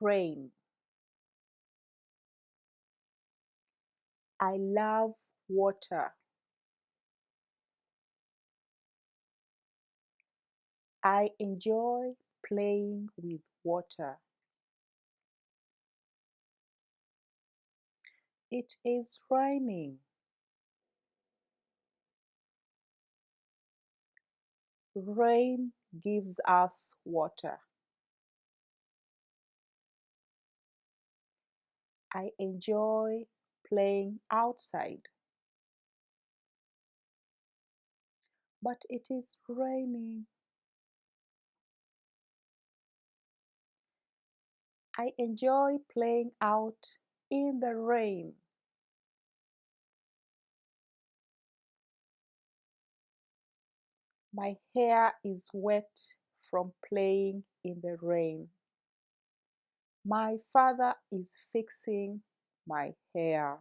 rain. I love water. I enjoy playing with water. It is raining. Rain gives us water. I enjoy playing outside. But it is raining. I enjoy playing out in the rain. My hair is wet from playing in the rain. My father is fixing my hair.